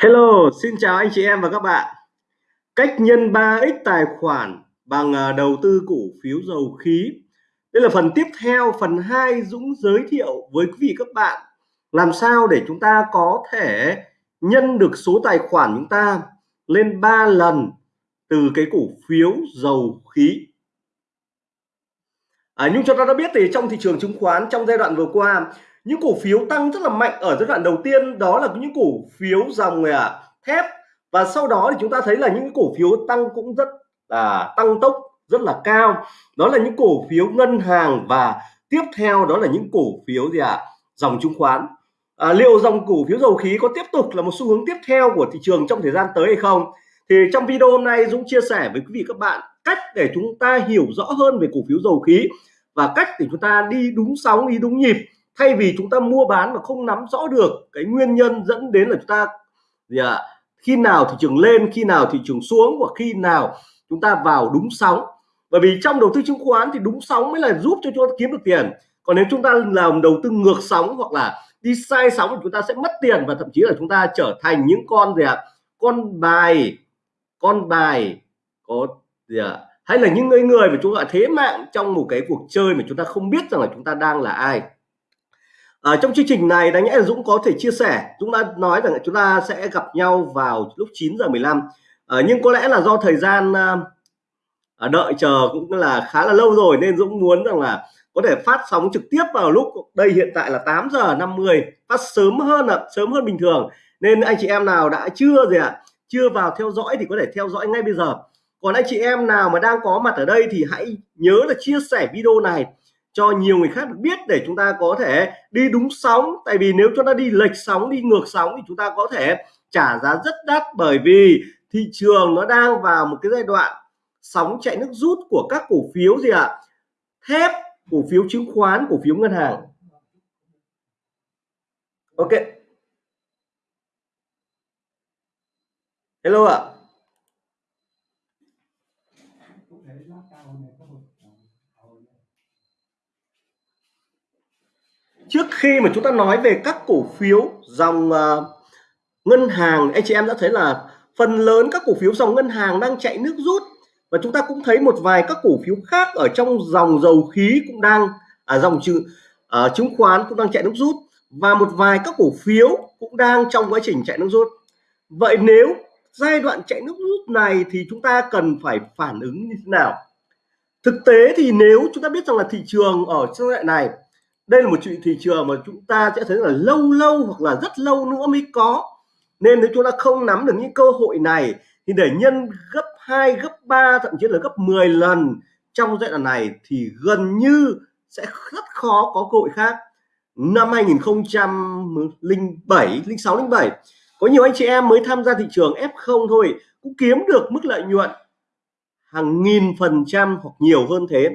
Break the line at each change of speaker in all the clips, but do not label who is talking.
Hello, xin chào anh chị em và các bạn. Cách nhân 3x tài khoản bằng à, đầu tư cổ phiếu dầu khí. Đây là phần tiếp theo, phần 2 Dũng giới thiệu với quý vị các bạn làm sao để chúng ta có thể nhân được số tài khoản chúng ta lên 3 lần từ cái cổ phiếu dầu khí. À, nhưng chúng ta đã biết thì trong thị trường chứng khoán trong giai đoạn vừa qua những cổ phiếu tăng rất là mạnh ở giai đoạn đầu tiên đó là những cổ phiếu dòng à, thép. Và sau đó thì chúng ta thấy là những cổ phiếu tăng cũng rất là tăng tốc rất là cao. Đó là những cổ phiếu ngân hàng và tiếp theo đó là những cổ phiếu gì ạ? À? dòng chứng khoán. À, liệu dòng cổ phiếu dầu khí có tiếp tục là một xu hướng tiếp theo của thị trường trong thời gian tới hay không? Thì trong video hôm nay Dũng chia sẻ với quý vị các bạn cách để chúng ta hiểu rõ hơn về cổ phiếu dầu khí và cách để chúng ta đi đúng sóng đi đúng nhịp thay vì chúng ta mua bán mà không nắm rõ được cái nguyên nhân dẫn đến là chúng ta gì ạ? Khi nào thị trường lên, khi nào thị trường xuống và khi nào chúng ta vào đúng sóng. Bởi vì trong đầu tư chứng khoán thì đúng sóng mới là giúp cho chúng ta kiếm được tiền. Còn nếu chúng ta làm đầu tư ngược sóng hoặc là đi sai sóng thì chúng ta sẽ mất tiền và thậm chí là chúng ta trở thành những con gì ạ? Con bài con bài có gì ạ? Hay là những người người mà chúng ta, thế mạng trong một cái cuộc chơi mà chúng ta không biết rằng là chúng ta đang là ai ở trong chương trình này đáng nhẽ là Dũng có thể chia sẻ Dũng đã nói rằng chúng ta sẽ gặp nhau vào lúc 9 giờ 15 à, ờ, nhưng có lẽ là do thời gian à, đợi chờ cũng là khá là lâu rồi nên Dũng muốn rằng là có thể phát sóng trực tiếp vào lúc đây hiện tại là 8 giờ 50 phát sớm hơn là sớm hơn bình thường. Nên anh chị em nào đã chưa gì ạ à, chưa vào theo dõi thì có thể theo dõi ngay bây giờ. Còn anh chị em nào mà đang có mặt ở đây thì hãy nhớ là chia sẻ video này cho nhiều người khác biết để chúng ta có thể đi đúng sóng tại vì nếu chúng ta đi lệch sóng, đi ngược sóng thì chúng ta có thể trả giá rất đắt bởi vì thị trường nó đang vào một cái giai đoạn sóng chạy nước rút của các cổ phiếu gì ạ à? thép, cổ phiếu chứng khoán, cổ phiếu ngân hàng ok hello ạ à. Trước khi mà chúng ta nói về các cổ phiếu dòng uh, ngân hàng anh chị em đã thấy là phần lớn các cổ phiếu dòng ngân hàng đang chạy nước rút. Và chúng ta cũng thấy một vài các cổ phiếu khác ở trong dòng dầu khí cũng đang à, dòng trừ uh, chứng khoán cũng đang chạy nước rút. Và một vài các cổ phiếu cũng đang trong quá trình chạy nước rút. Vậy nếu giai đoạn chạy nước rút này thì chúng ta cần phải phản ứng như thế nào? Thực tế thì nếu chúng ta biết rằng là thị trường ở giai đoạn này đây là một chuyện thị trường mà chúng ta sẽ thấy là lâu lâu hoặc là rất lâu nữa mới có. Nên nếu chúng ta không nắm được những cơ hội này, thì để nhân gấp 2 gấp 3 thậm chí là gấp 10 lần trong giai đoạn này thì gần như sẽ rất khó có cơ hội khác. Năm 2007 06 07 có nhiều anh chị em mới tham gia thị trường F0 thôi, cũng kiếm được mức lợi nhuận hàng nghìn phần trăm hoặc nhiều hơn thế.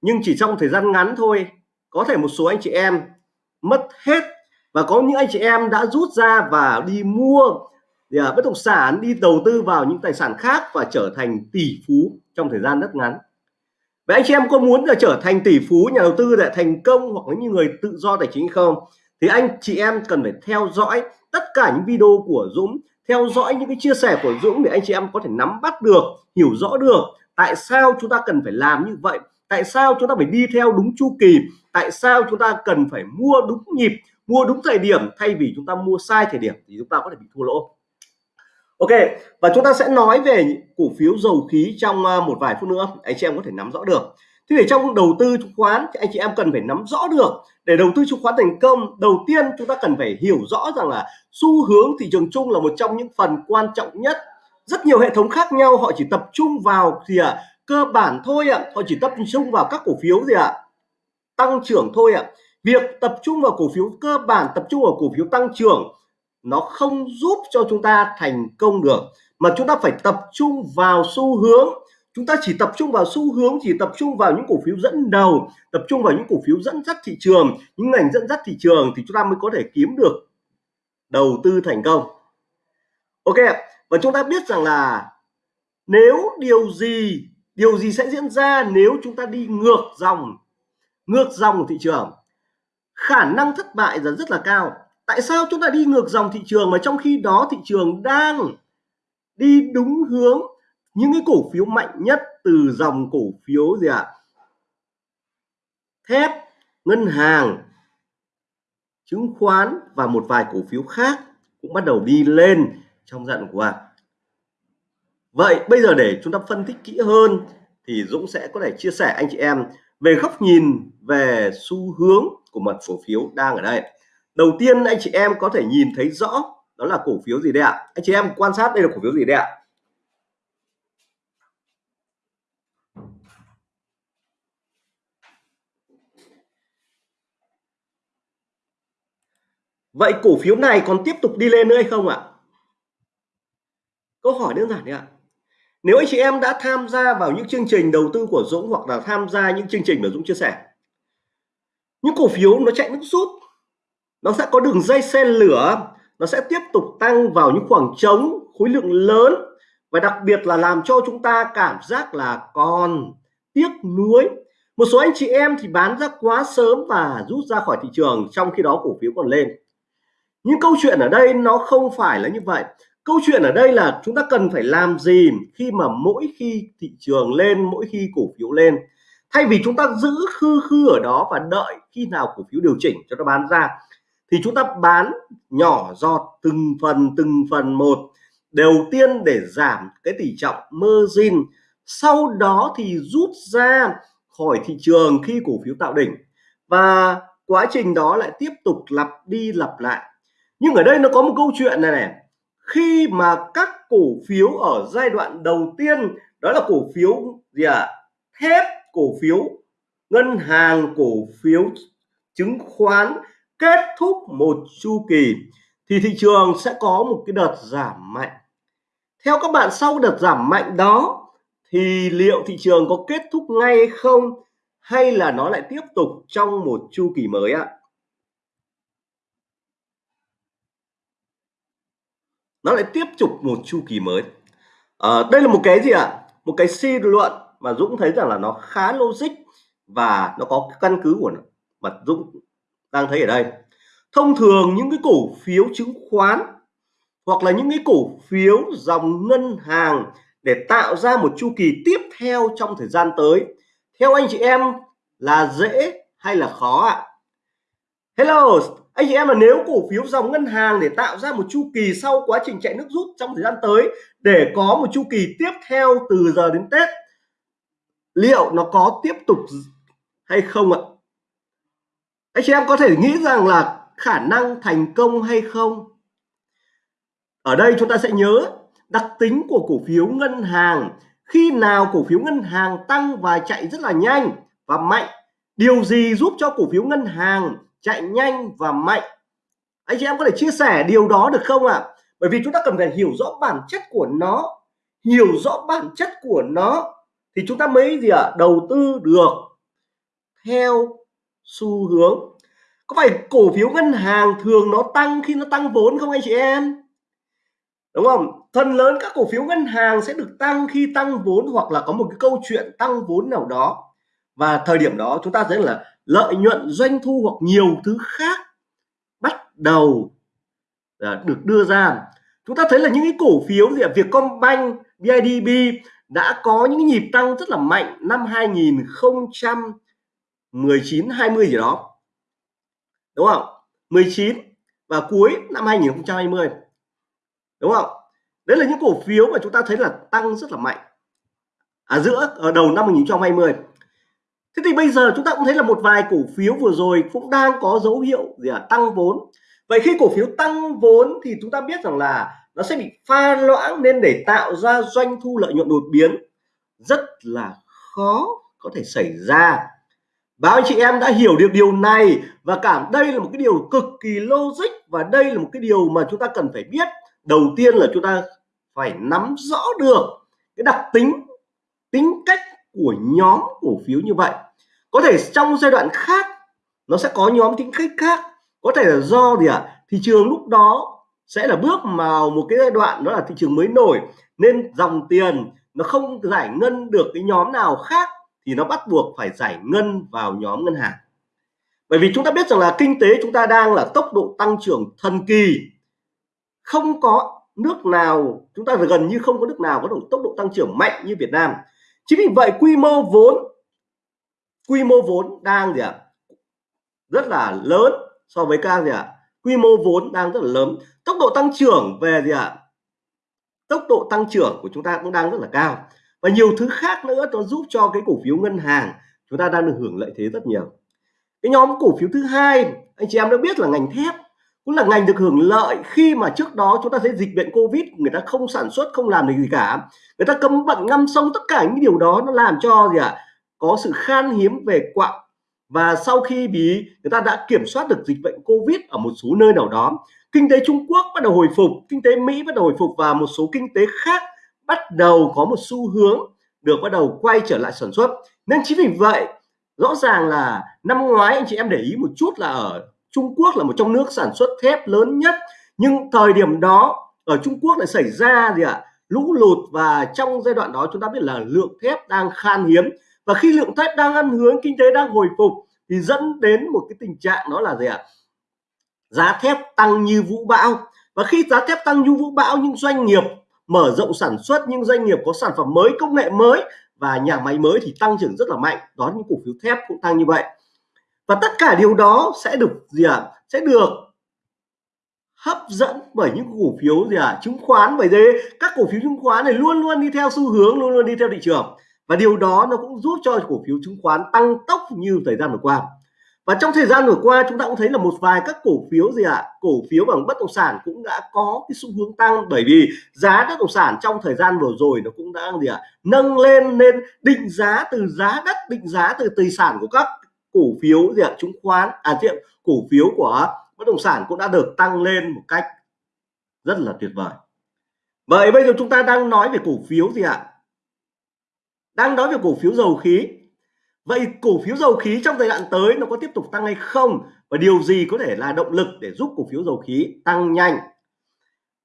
Nhưng chỉ trong thời gian ngắn thôi có thể một số anh chị em mất hết và có những anh chị em đã rút ra và đi mua à, bất động sản đi đầu tư vào những tài sản khác và trở thành tỷ phú trong thời gian rất ngắn. Vậy anh chị em có muốn là trở thành tỷ phú nhà đầu tư để thành công hoặc là những người tự do tài chính không? Thì anh chị em cần phải theo dõi tất cả những video của Dũng theo dõi những cái chia sẻ của Dũng để anh chị em có thể nắm bắt được hiểu rõ được tại sao chúng ta cần phải làm như vậy tại sao chúng ta phải đi theo đúng chu kỳ? Tại sao chúng ta cần phải mua đúng nhịp mua đúng thời điểm? Thay vì chúng ta mua sai thời điểm thì chúng ta có thể bị thua lỗ. Ok và chúng ta sẽ nói về cổ phiếu dầu khí trong à, một vài phút nữa. Anh chị em có thể nắm rõ được. Thế để trong đầu tư chứng khoán thì anh chị em cần phải nắm rõ được. Để đầu tư chứng khoán thành công đầu tiên chúng ta cần phải hiểu rõ rằng là xu hướng thị trường chung là một trong những phần quan trọng nhất. Rất nhiều hệ thống khác nhau họ chỉ tập trung vào gì ạ? à, cơ bản thôi ạ. Họ chỉ tập trung vào các cổ phiếu gì ạ. Tăng trưởng thôi ạ. Việc tập trung vào cổ phiếu, cơ bản tập trung vào cổ phiếu tăng trưởng, nó không giúp cho chúng ta thành công được. Mà chúng ta phải tập trung vào xu hướng. Chúng ta chỉ tập trung vào xu hướng, chỉ tập trung vào những cổ phiếu dẫn đầu, tập trung vào những cổ phiếu dẫn dắt thị trường. Những ngành dẫn dắt thị trường thì chúng ta mới có thể kiếm được đầu tư thành công. Ok và chúng ta biết rằng là nếu điều gì điều gì sẽ diễn ra nếu chúng ta đi ngược dòng ngược dòng của thị trường? Khả năng thất bại là rất là cao. Tại sao chúng ta đi ngược dòng thị trường mà trong khi đó thị trường đang đi đúng hướng những cái cổ phiếu mạnh nhất từ dòng cổ phiếu gì ạ? À? thép, ngân hàng, chứng khoán và một vài cổ phiếu khác cũng bắt đầu đi lên trong giai đoạn qua vậy bây giờ để chúng ta phân tích kỹ hơn thì Dũng sẽ có thể chia sẻ anh chị em về góc nhìn về xu hướng của mặt cổ phiếu đang ở đây đầu tiên anh chị em có thể nhìn thấy rõ đó là cổ phiếu gì đây ạ anh chị em quan sát đây là cổ phiếu gì đây ạ Vậy cổ phiếu này còn tiếp tục đi lên nữa hay không ạ? Câu hỏi đơn giản đấy ạ. Nếu anh chị em đã tham gia vào những chương trình đầu tư của Dũng hoặc là tham gia những chương trình mà Dũng chia sẻ, những cổ phiếu nó chạy nước rút, nó sẽ có đường dây xe lửa, nó sẽ tiếp tục tăng vào những khoảng trống, khối lượng lớn và đặc biệt là làm cho chúng ta cảm giác là còn tiếc nuối. Một số anh chị em thì bán ra quá sớm và rút ra khỏi thị trường trong khi đó cổ phiếu còn lên. Những câu chuyện ở đây nó không phải là như vậy câu chuyện ở đây là chúng ta cần phải làm gì khi mà mỗi khi thị trường lên, mỗi khi cổ phiếu lên? Thay vì chúng ta giữ khư khư ở đó và đợi khi nào cổ phiếu điều chỉnh cho nó bán ra, thì chúng ta bán nhỏ giọt, từng phần từng phần một, đầu tiên để giảm cái tỷ trọng margin, sau đó thì rút ra khỏi thị trường khi cổ phiếu tạo đỉnh. Và quá trình đó lại tiếp tục lặp đi lặp lại. Nhưng ở đây nó có một câu chuyện này này khi mà các cổ phiếu ở giai đoạn đầu tiên, đó là cổ phiếu gì ạ? À? thép cổ phiếu, ngân hàng cổ phiếu chứng khoán, kết thúc một chu kỳ, thì thị trường sẽ có một cái đợt giảm mạnh. Theo các bạn, sau đợt giảm mạnh đó, thì liệu thị trường có kết thúc ngay hay không? Hay là nó lại tiếp tục trong một chu kỳ mới ạ? Nó lại tiếp tục một chu kỳ mới. À, đây là một cái gì ạ? Một cái suy luận mà Dũng thấy rằng là nó khá logic và nó có căn cứ của nó mà Dũng đang thấy ở đây. Thông thường những cái cổ phiếu chứng khoán hoặc là những cái cổ phiếu dòng ngân hàng để tạo ra một chu kỳ tiếp theo trong thời gian tới theo anh chị em là dễ hay là khó ạ? Hello anh chị em là nếu cổ phiếu dòng ngân hàng để tạo ra một chu kỳ sau quá trình chạy nước rút trong thời gian tới để có một chu kỳ tiếp theo từ giờ đến Tết, liệu nó có tiếp tục hay không ạ? Anh chị em có thể nghĩ rằng là khả năng thành công hay không? Ở đây chúng ta sẽ nhớ đặc tính của cổ phiếu ngân hàng. Khi nào cổ phiếu ngân hàng tăng và chạy rất là nhanh và mạnh, điều gì giúp cho cổ phiếu ngân hàng chạy nhanh và mạnh. Anh chị em có thể chia sẻ điều đó được không ạ? À? bởi vì chúng ta cần phải hiểu rõ bản chất của nó. Hiểu rõ bản chất của nó thì chúng ta mới gì ạ? À? đầu tư được theo xu hướng. Có phải cổ phiếu ngân hàng thường nó tăng khi nó tăng vốn không anh chị em? Đúng không? Phần lớn các cổ phiếu ngân hàng sẽ được tăng khi tăng vốn hoặc là có một cái câu chuyện tăng vốn nào đó. Và thời điểm đó chúng ta thấy là lợi nhuận doanh thu hoặc nhiều thứ khác bắt đầu à, được đưa ra. Chúng ta thấy là những cái cổ phiếu gì ạ? Vietcombank BIDV đã có những nhịp tăng rất là mạnh năm 2019 20 gì đó. Đúng không? 19 và cuối năm 2020 đúng không? Đấy là những cổ phiếu mà chúng ta thấy là tăng rất là mạnh. Ở à, giữa ở đầu năm 2020 thế thì bây giờ chúng ta cũng thấy là một vài cổ phiếu vừa rồi cũng đang có dấu hiệu gì à, tăng vốn. Vậy khi cổ phiếu tăng vốn thì chúng ta biết rằng là nó sẽ bị pha loãng nên để tạo ra doanh thu lợi nhuận đột biến rất là khó có thể xảy ra. Bao anh chị em đã hiểu được điều này và cảm đây là một cái điều cực kỳ logic và đây là một cái điều mà chúng ta cần phải biết. Đầu tiên là chúng ta phải nắm rõ được cái đặc tính, tính cách của nhóm cổ phiếu như vậy. Có thể trong giai đoạn khác, nó sẽ có nhóm tính cách khác. Có thể là do gì ạ? À? Thị trường lúc đó sẽ là bước vào một cái giai đoạn đó là thị trường mới nổi, nên dòng tiền nó không giải ngân được cái nhóm nào khác thì nó bắt buộc phải giải ngân vào nhóm ngân hàng bởi vì chúng ta biết rằng là kinh tế chúng ta đang là tốc độ tăng trưởng thần kỳ không có nước nào, chúng ta gần như không có nước nào có độ tốc độ tăng trưởng mạnh như Việt Nam chính vì vậy quy mô vốn, quy mô vốn đang gì ạ? Rất là lớn so với các gì ạ? Quy mô vốn đang rất là lớn. Tốc độ tăng trưởng về gì ạ? Tốc độ tăng trưởng của chúng ta cũng đang rất là cao. Và nhiều thứ khác nữa nó giúp cho cái cổ phiếu ngân hàng chúng ta đang được hưởng lợi thế rất nhiều. Cái nhóm cổ phiếu thứ hai, anh chị em đã biết là ngành thép cũng là ngành được hưởng lợi khi mà trước đó chúng ta thấy dịch bệnh covid người ta không sản xuất không làm được gì cả. Người ta cấm vận ngâm sông tất cả những điều đó nó làm cho gì ạ? À, có sự khan hiếm về quặng và sau khi bị người ta đã kiểm soát được dịch bệnh covid ở một số nơi nào đó kinh tế Trung Quốc bắt đầu hồi phục kinh tế Mỹ bắt đầu hồi phục và một số kinh tế khác bắt đầu có một xu hướng được bắt đầu quay trở lại sản xuất. Nên chính vì vậy rõ ràng là năm ngoái anh chị em để ý một chút là ở Trung Quốc là một trong nước sản xuất thép lớn nhất nhưng thời điểm đó ở Trung Quốc lại xảy ra gì ạ? À, lũ lụt và trong giai đoạn đó chúng ta biết là lượng thép đang khan hiếm và khi lượng thép đang ăn hướng kinh tế đang hồi phục thì dẫn đến một cái tình trạng đó là gì ạ? À? giá thép tăng như vũ bão và khi giá thép tăng như vũ bão những doanh nghiệp mở rộng sản xuất những doanh nghiệp có sản phẩm mới công nghệ mới và nhà máy mới thì tăng trưởng rất là mạnh. Đó những cổ phiếu thép cũng tăng như vậy và tất cả điều đó sẽ được gì ạ à? sẽ được hấp dẫn bởi những cổ phiếu gì à chứng khoán bởi thế các cổ phiếu chứng khoán này luôn luôn đi theo xu hướng, luôn luôn đi theo thị trường và điều đó nó cũng giúp cho cổ phiếu chứng khoán tăng tốc như thời gian vừa qua và trong thời gian vừa qua, chúng ta cũng thấy là một vài các cổ phiếu gì ạ à? cổ phiếu bằng bất động sản cũng đã có cái xu hướng tăng bởi vì giá bất động sản trong thời gian vừa rồi nó cũng đã gì ạ à? nâng lên nên định giá từ giá đất, định giá từ tài sản của các cổ phiếu gì ạ à? chứng khoán à tiệm cổ phiếu của bất động sản cũng đã được tăng lên một cách rất là tuyệt vời vậy bây giờ chúng ta đang nói về cổ phiếu gì ạ à? đang nói về cổ phiếu dầu khí vậy cổ phiếu dầu khí trong thời đoạn tới nó có tiếp tục tăng hay không và điều gì có thể là động lực để giúp cổ phiếu dầu khí tăng nhanh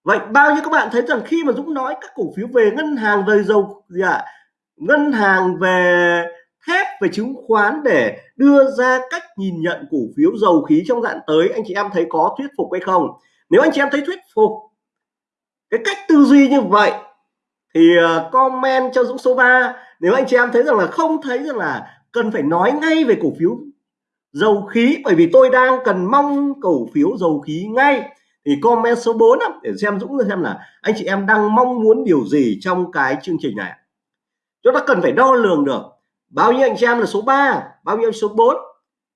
vậy bao nhiêu các bạn thấy rằng khi mà Dũng nói các cổ phiếu về ngân hàng về dầu, gì ạ à? ngân hàng về thép về chứng khoán để đưa ra cách nhìn nhận cổ phiếu dầu khí trong dạng tới. Anh chị em thấy có thuyết phục hay không? Nếu anh chị em thấy thuyết phục, cái cách tư duy như vậy thì ờ, comment cho Dũng số 3 nếu anh chị em thấy rằng là không thấy rằng là cần phải nói ngay về cổ phiếu dầu khí, bởi vì tôi đang cần mong cổ phiếu dầu khí ngay, thì comment số 4 để xem Dũng xem là anh chị em đang mong muốn điều gì trong cái chương trình này. Chúng ta cần phải đo lường được bao nhiêu anh chị em là số 3 bao nhiêu số 4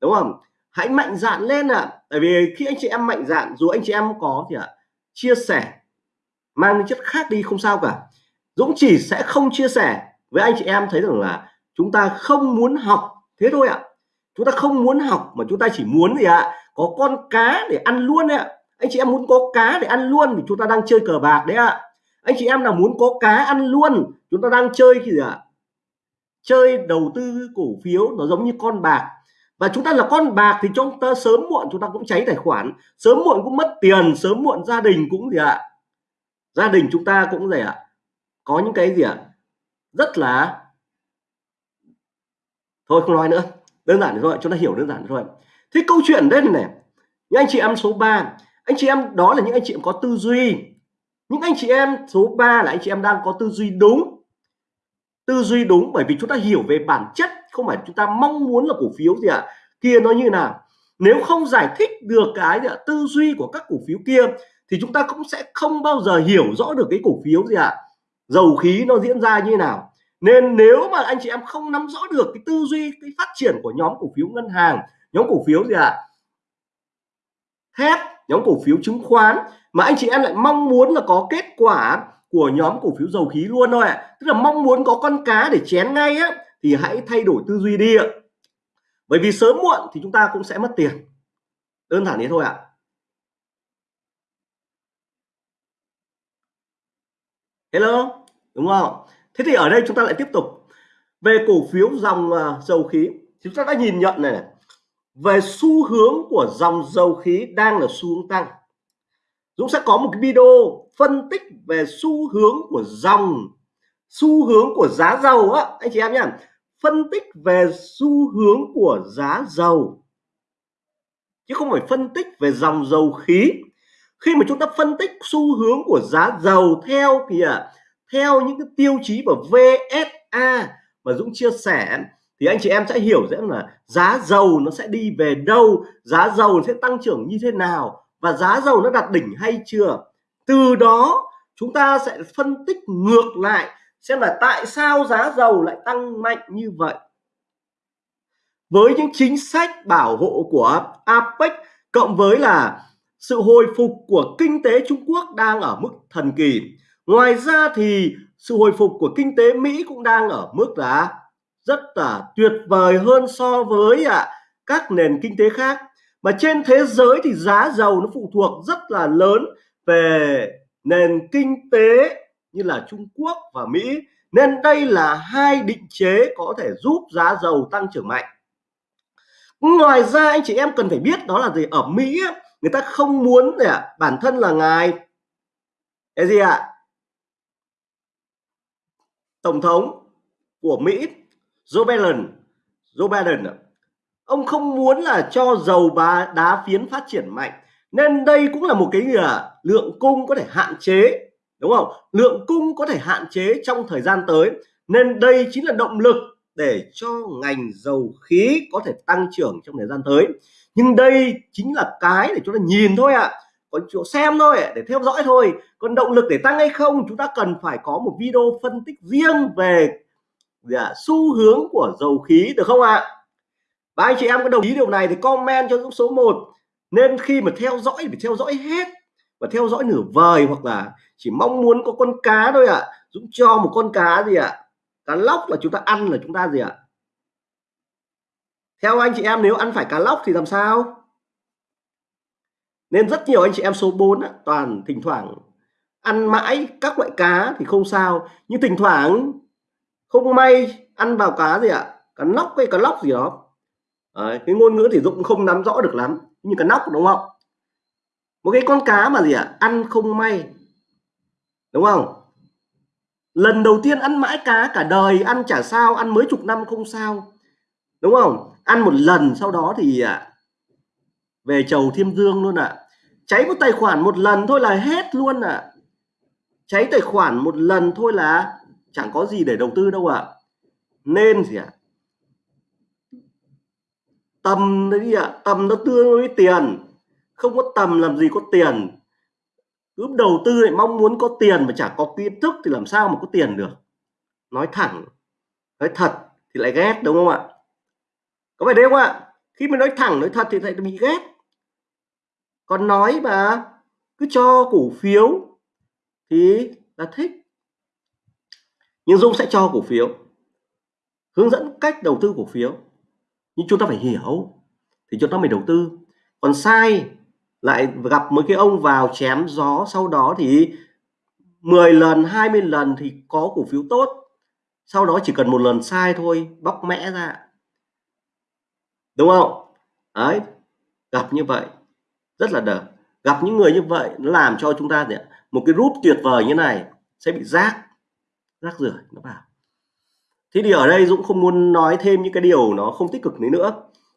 đúng không hãy mạnh dạn lên ạ à. tại vì khi anh chị em mạnh dạn dù anh chị em có thì ạ à, chia sẻ mang chất khác đi không sao cả Dũng chỉ sẽ không chia sẻ với anh chị em thấy rằng là chúng ta không muốn học thế thôi ạ à. chúng ta không muốn học mà chúng ta chỉ muốn gì ạ à, có con cá để ăn luôn ạ à. anh chị em muốn có cá để ăn luôn thì chúng ta đang chơi cờ bạc đấy ạ à. anh chị em nào muốn có cá ăn luôn chúng ta đang chơi gì ạ à? Chơi đầu tư cổ phiếu nó giống như con bạc và chúng ta là con bạc thì chúng ta sớm muộn chúng ta cũng cháy tài khoản, sớm muộn cũng mất tiền, sớm muộn gia đình cũng gì ạ à? gia đình chúng ta cũng gì ạ à? có những cái gì ạ à? rất là thôi không nói nữa, đơn giản rồi chúng ta hiểu đơn giản rồi thế câu chuyện đây này những anh chị em số 3 anh chị em đó là những anh chị em có tư duy những anh chị em số 3 là anh chị em đang có tư duy đúng tư duy đúng bởi vì chúng ta hiểu về bản chất không phải chúng ta mong muốn là cổ phiếu gì ạ à, kia nó như nào nếu không giải thích được cái gì à, tư duy của các cổ phiếu kia thì chúng ta cũng sẽ không bao giờ hiểu rõ được cái cổ phiếu gì ạ à, dầu khí nó diễn ra như nào nên nếu mà anh chị em không nắm rõ được cái tư duy cái phát triển của nhóm cổ phiếu ngân hàng nhóm cổ phiếu gì ạ à? thép nhóm cổ phiếu chứng khoán mà anh chị em lại mong muốn là có kết quả của nhóm cổ phiếu dầu khí luôn thôi ạ. À. tức là mong muốn có con cá để chén ngay á thì hãy thay đổi tư duy đi ạ. Bởi vì sớm muộn thì chúng ta cũng sẽ mất tiền. Đơn giản thế thôi ạ. À. hello đúng không? Thế thì ở đây chúng ta lại tiếp tục. Về cổ phiếu dòng uh, dầu khí chúng ta đã nhìn nhận này. Về xu hướng của dòng dầu khí đang là xu hướng tăng. Dũng sẽ có một cái video phân tích về xu hướng của dòng, xu hướng của giá dầu á. Anh chị em nhá, phân tích về xu hướng của giá dầu. Chứ không phải phân tích về dòng dầu khí. Khi mà chúng ta phân tích xu hướng của giá dầu theo kìa, theo những cái tiêu chí của VSA mà Dũng chia sẻ, thì anh chị em sẽ hiểu rằng là giá dầu nó sẽ đi về đâu, giá dầu sẽ tăng trưởng như thế nào và giá dầu nó đạt đỉnh hay chưa? Từ đó, chúng ta sẽ phân tích ngược lại xem là tại sao giá dầu lại tăng mạnh như vậy. Với những chính sách bảo hộ của APEC cộng với là sự hồi phục của kinh tế Trung Quốc đang ở mức thần kỳ, ngoài ra thì sự hồi phục của kinh tế Mỹ cũng đang ở mức là rất là tuyệt vời hơn so với à, các nền kinh tế khác mà trên thế giới thì giá dầu nó phụ thuộc rất là lớn về nền kinh tế như là Trung Quốc và Mỹ. Nên đây là hai định chế có thể giúp giá dầu tăng trưởng mạnh. Ngoài ra, anh chị em cần phải biết đó là gì? Ở Mỹ người ta không muốn để bản thân là ngài, cái gì ạ? Tổng thống của Mỹ, Joe Biden. Joe Biden ông không muốn là cho dầu bá đá phiến phát triển mạnh. Nên đây cũng là một cái là lượng cung có thể hạn chế đúng không? Lượng cung có thể hạn chế trong thời gian tới. Nên đây chính là động lực để cho ngành dầu khí có thể tăng trưởng trong thời gian tới. Nhưng đây chính là cái để chúng ta nhìn thôi ạ. À. có chỗ xem thôi để theo dõi thôi. Còn động lực để tăng hay không chúng ta cần phải có một video phân tích riêng về à, xu hướng của dầu khí được không ạ? à? Và anh chị em có đồng ý điều này thì comment cho Dũng số 1 nên khi mà theo dõi phải theo dõi hết và theo dõi nửa vời hoặc là chỉ mong muốn có con cá thôi ạ à. Dũng cho một con cá gì ạ à? cá lóc là chúng ta ăn là chúng ta gì ạ à? theo anh chị em nếu ăn phải cá lóc thì làm sao nên rất nhiều anh chị em số 4 á, toàn thỉnh thoảng ăn mãi các loại cá thì không sao nhưng thỉnh thoảng không may ăn vào cá gì ạ cá nóc hay cá lóc gì đó Đấy, cái ngôn ngữ thì Dũng không nắm rõ được lắm như cái nóc đúng không một cái con cá mà gì ạ ăn không may đúng không lần đầu tiên ăn mãi cá cả đời ăn chả sao ăn mấy chục năm không sao đúng không ăn một lần sau đó thì à, về chầu thiêm dương luôn ạ à. cháy một tài khoản một lần thôi là hết luôn ạ à. cháy tài khoản một lần thôi là chẳng có gì để đầu tư đâu ạ à. nên gì ạ à? Tầm đấy ạ. À, tầm nó tương với tiền. Không có tầm làm gì có tiền. Cứ đầu tư lại mong muốn có tiền mà chả có kiến thức thì làm sao mà có tiền được. Nói thẳng nói thật thì lại ghét đúng không ạ? Có phải đấy không ạ? Khi mà nói thẳng nói thật thì lại bị ghét. Còn nói mà cứ cho cổ phiếu thì là thích. Nhưng Dung sẽ cho cổ phiếu hướng dẫn cách đầu tư cổ phiếu nhưng chúng ta phải hiểu, thì chúng ta mới đầu tư. Còn sai, lại gặp mấy cái ông vào chém gió, sau đó thì 10 lần 20 lần thì có cổ phiếu tốt. Sau đó chỉ cần một lần sai thôi, bóc mẽ ra. Đúng không? Đấy, gặp như vậy, rất là đờ gặp những người như vậy, nó làm cho chúng ta một cái rút tuyệt vời như này sẽ bị rác rác rưởi, nó vào thế thì ở đây Dũng không muốn nói thêm những cái điều nó không tích cực nữa.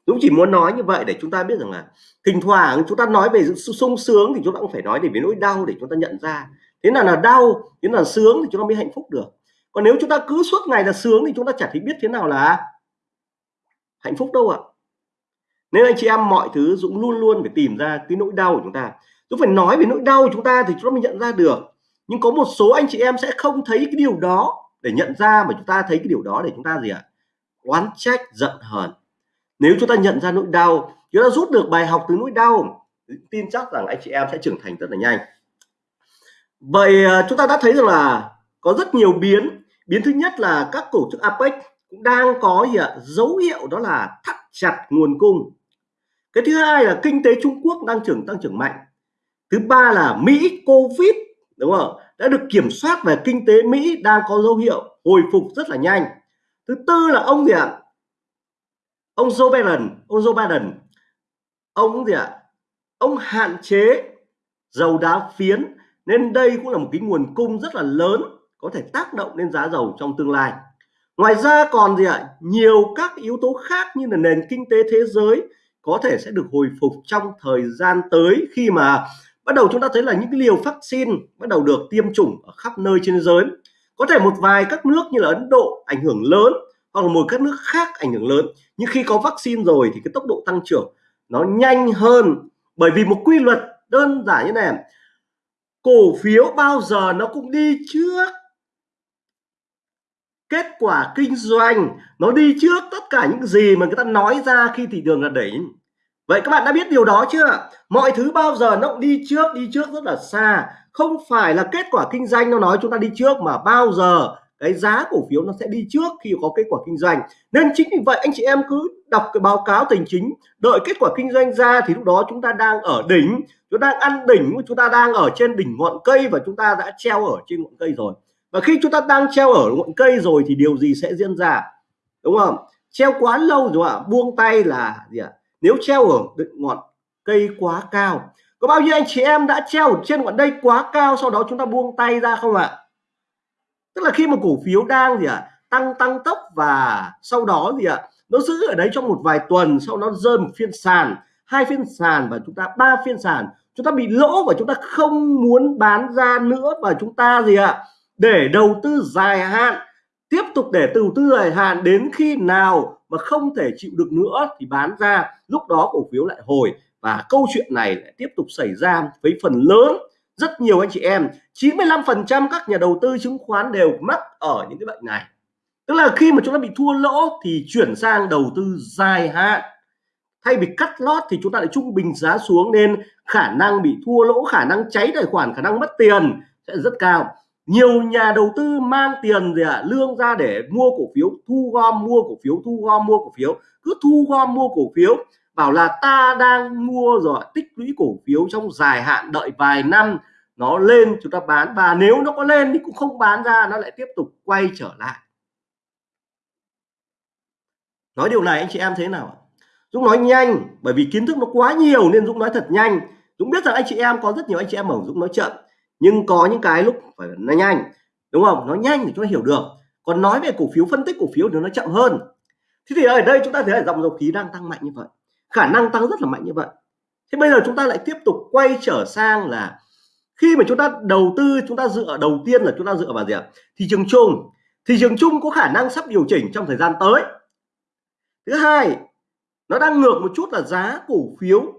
Dũng chỉ muốn nói như vậy để chúng ta biết rằng là thỉnh thoảng chúng ta nói về sự sung sướng thì chúng ta cũng phải nói để về nỗi đau để chúng ta nhận ra. Thế nào là đau, thế nào là sướng thì chúng ta mới hạnh phúc được. Còn nếu chúng ta cứ suốt ngày là sướng thì chúng ta chẳng thấy biết thế nào là hạnh phúc đâu ạ. Nên anh chị em mọi thứ Dũng luôn luôn phải tìm ra cái nỗi đau của chúng ta. Dũng phải nói về nỗi đau của chúng ta thì chúng ta mới nhận ra được. Nhưng có một số anh chị em sẽ không thấy cái điều đó để nhận ra mà chúng ta thấy cái điều đó để chúng ta gì ạ? Oán trách, giận hờn. Nếu chúng ta nhận ra nỗi đau, chúng ta rút được bài học từ nỗi đau, tin chắc rằng anh chị em sẽ trưởng thành rất là nhanh. Vậy à, chúng ta đã thấy rằng là có rất nhiều biến. Biến thứ nhất là các tổ chức APEC cũng đang có gì ạ? Dấu hiệu đó là thắt chặt nguồn cung. Cái thứ hai là kinh tế Trung Quốc đang trưởng, tăng trưởng mạnh. Thứ ba là Mỹ, Covid, đúng không? Đã được kiểm soát về kinh tế Mỹ đang có dấu hiệu hồi phục rất là nhanh. Thứ tư là ông gì ạ? Ông Joe Biden, ông Joe Biden. Ông gì ạ? Ông hạn chế dầu đá phiến nên đây cũng là một cái nguồn cung rất là lớn, có thể tác động lên giá dầu trong tương lai. Ngoài ra còn gì ạ? Nhiều các yếu tố khác như là nền kinh tế thế giới có thể sẽ được hồi phục trong thời gian tới khi mà bắt đầu chúng ta thấy là những cái liều vaccine bắt đầu được tiêm chủng ở khắp nơi trên thế giới. Có thể một vài các nước như là Ấn Độ ảnh hưởng lớn, hoặc là một các nước khác ảnh hưởng lớn. Nhưng khi có vaccine rồi thì cái tốc độ tăng trưởng nó nhanh hơn. Bởi vì một quy luật đơn giản như này, cổ phiếu bao giờ nó cũng đi trước. Kết quả kinh doanh nó đi trước tất cả những gì mà người ta nói ra khi thị trường là đỉnh vậy các bạn đã biết điều đó chưa? Mọi thứ bao giờ nó cũng đi trước đi trước rất là xa. Không phải là kết quả kinh doanh nó nói chúng ta đi trước mà bao giờ cái giá cổ phiếu nó sẽ đi trước khi có kết quả kinh doanh. Nên chính vì vậy anh chị em cứ đọc cái báo cáo tài chính, đợi kết quả kinh doanh ra thì lúc đó chúng ta đang ở đỉnh, chúng ta đang ăn đỉnh, chúng ta đang ở trên đỉnh ngọn cây và chúng ta đã treo ở trên ngọn cây rồi. Và khi chúng ta đang treo ở ngọn cây rồi thì điều gì sẽ diễn ra? Đúng không? Treo quá lâu rồi ạ, buông tay là gì ạ? Nếu treo ở ngọn cây quá cao, có bao nhiêu anh chị em đã treo trên ngọn đây quá cao, sau đó chúng ta buông tay ra không ạ? Tức là khi mà cổ phiếu đang gì ạ, tăng tăng tốc và sau đó gì ạ, nó giữ ở đấy trong một vài tuần, sau nó rơi một phiên sàn, hai phiên sàn và chúng ta ba phiên sàn, chúng ta bị lỗ và chúng ta không muốn bán ra nữa và chúng ta gì ạ, để đầu tư dài hạn, tiếp tục để đầu tư dài hạn đến khi nào mà không thể chịu được nữa thì bán ra, lúc đó cổ phiếu lại hồi. Và câu chuyện này lại tiếp tục xảy ra với phần lớn rất nhiều anh chị em. 95% các nhà đầu tư chứng khoán đều mắc ở những cái bệnh này. Tức là khi mà chúng ta bị thua lỗ thì chuyển sang đầu tư dài hạn. Thay vì cắt lót thì chúng ta lại trung bình giá xuống nên khả năng bị thua lỗ, khả năng cháy tài khoản, khả năng mất tiền sẽ rất cao nhiều nhà đầu tư mang tiền gì ạ? À, lương ra để mua cổ phiếu thu gom mua cổ phiếu thu gom mua cổ phiếu. Cứ thu gom mua cổ phiếu bảo là ta đang mua rồi tích lũy cổ phiếu trong dài hạn đợi vài năm nó lên chúng ta bán. Và nếu nó có lên thì cũng không bán ra nó lại tiếp tục quay trở lại. Nói điều này anh chị em thế nào Dũng nói nhanh bởi vì kiến thức nó quá nhiều nên Dũng nói thật nhanh. Dũng biết rằng anh chị em có rất nhiều anh chị em ở Dũng nói chậm nhưng có những cái lúc phải nói nhanh, đúng không? Nói nhanh thì chúng ta hiểu được. Còn nói về cổ phiếu, phân tích cổ phiếu thì nó chậm hơn. Thế thì ở đây chúng ta thấy là dòng dầu khí đang tăng mạnh như vậy. Khả năng tăng rất là mạnh như vậy. Thế bây giờ chúng ta lại tiếp tục quay trở sang là khi mà chúng ta đầu tư, chúng ta dựa đầu tiên là chúng ta dựa vào gì ạ? Thị trường chung. Thị trường chung có khả năng sắp điều chỉnh trong thời gian tới. Thứ hai, nó đang ngược một chút là giá cổ phiếu